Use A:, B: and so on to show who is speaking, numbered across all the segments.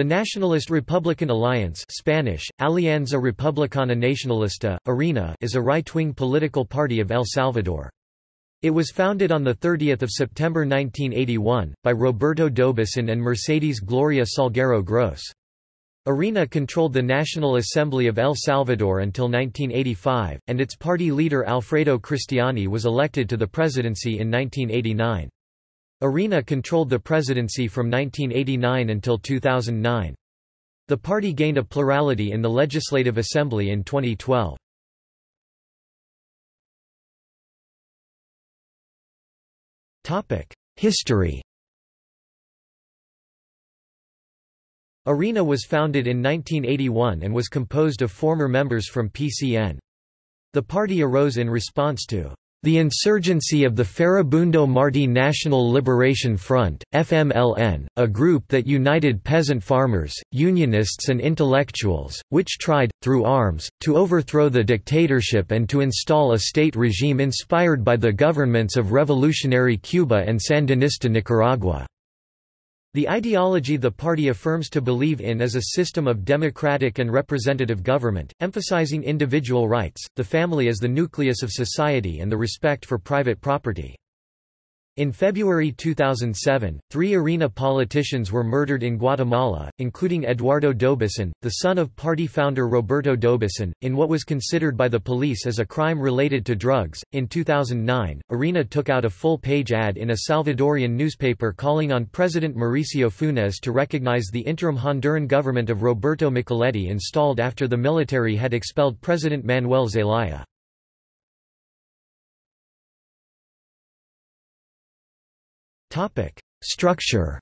A: The Nationalist Republican Alliance Spanish, Alianza Republicana Nacionalista, ARENA is a right-wing political party of El Salvador. It was founded on 30 September 1981, by Roberto D'Aubuisson and Mercedes Gloria Salguero Gross. ARENA controlled the National Assembly of El Salvador until 1985, and its party leader Alfredo Cristiani was elected to the presidency in 1989. ARENA controlled the presidency from 1989 until 2009. The party gained a plurality in the Legislative Assembly in 2012. History ARENA was founded in 1981 and was composed of former members from PCN. The party arose in response to the insurgency of the Farabundo Martí National Liberation Front, FMLN, a group that united peasant farmers, unionists and intellectuals, which tried, through arms, to overthrow the dictatorship and to install a state regime inspired by the governments of revolutionary Cuba and Sandinista Nicaragua. The ideology the party affirms to believe in is a system of democratic and representative government, emphasizing individual rights, the family as the nucleus of society and the respect for private property. In February 2007, three ARENA politicians were murdered in Guatemala, including Eduardo D'Aubuisson, the son of party founder Roberto D'Aubuisson, in what was considered by the police as a crime related to drugs. In 2009, ARENA took out a full page ad in a Salvadorian newspaper calling on President Mauricio Funes to recognize the interim Honduran government of Roberto Micheletti installed after the military had expelled President Manuel Zelaya. Topic: Structure.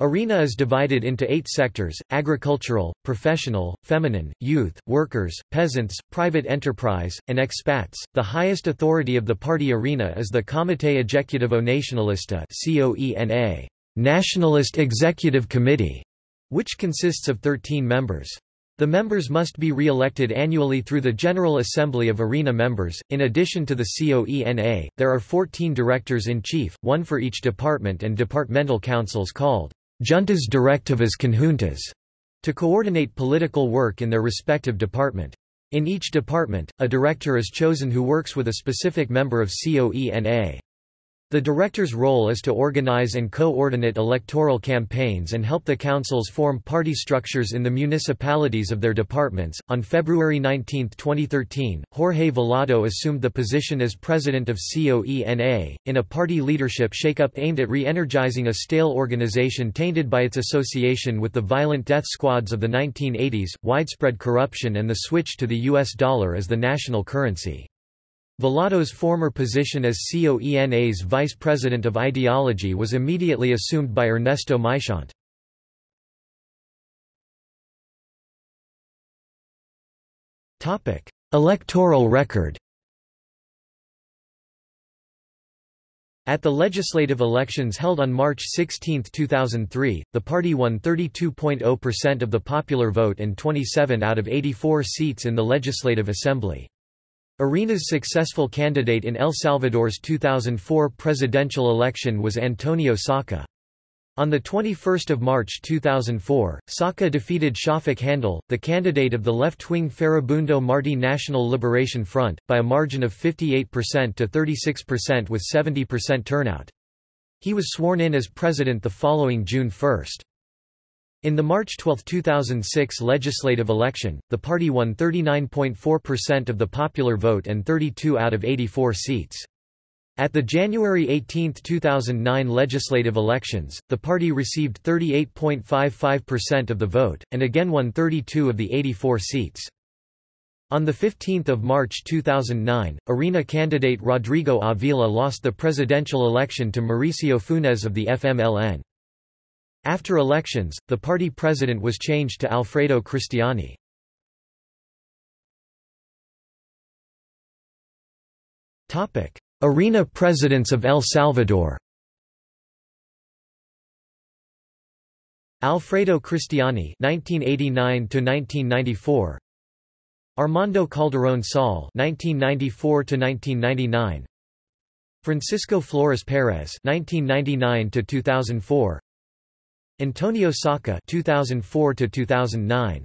A: ARENA is divided into eight sectors, agricultural, professional, feminine, youth, workers, peasants, private enterprise, and expats. The highest authority of the party ARENA is the Comité Executivo Nacionalista COENA, Nationalist Executive Committee, which consists of 13 members. The members must be re-elected annually through the General Assembly of ARENA members. In addition to the COENA, there are 14 directors-in-chief, one for each department and departmental councils called Juntas Directivas Conjuntas, to coordinate political work in their respective department. In each department, a director is chosen who works with a specific member of COENA. The director's role is to organize and coordinate electoral campaigns and help the councils form party structures in the municipalities of their departments. On February 19, 2013, Jorge Velado assumed the position as president of COENA, in a party leadership shakeup aimed at re energizing a stale organization tainted by its association with the violent death squads of the 1980s, widespread corruption, and the switch to the U.S. dollar as the national currency. Velado's former position as COENA's vice president of ideology was immediately assumed by Ernesto Muyshondt. Electoral record At the legislative elections held on March 16, 2003, the party won 32.0% of the popular vote and 27 out of 84 seats in the Legislative Assembly. ARENA's successful candidate in El Salvador's 2004 presidential election was Antonio Saca. On 21 March 2004, Saca defeated Schafik Handal, the candidate of the left-wing Farabundo Martí National Liberation Front, by a margin of 58% to 36% with 70% turnout. He was sworn in as president the following June 1. In the March 12, 2006 legislative election, the party won 39.4% of the popular vote and 32 out of 84 seats. At the January 18, 2009 legislative elections, the party received 38.55% of the vote, and again won 32 of the 84 seats. On 15 March 2009, ARENA candidate Rodrigo Avila lost the presidential election to Mauricio Funes of the FMLN. After elections, the party president was changed to Alfredo Cristiani. ARENA presidents of El Salvador Alfredo Cristiani (1989–1994), Armando Calderón Sol (1994–1999), Francisco Flores Perez (1999–2004), Antonio Saca (2004–2009).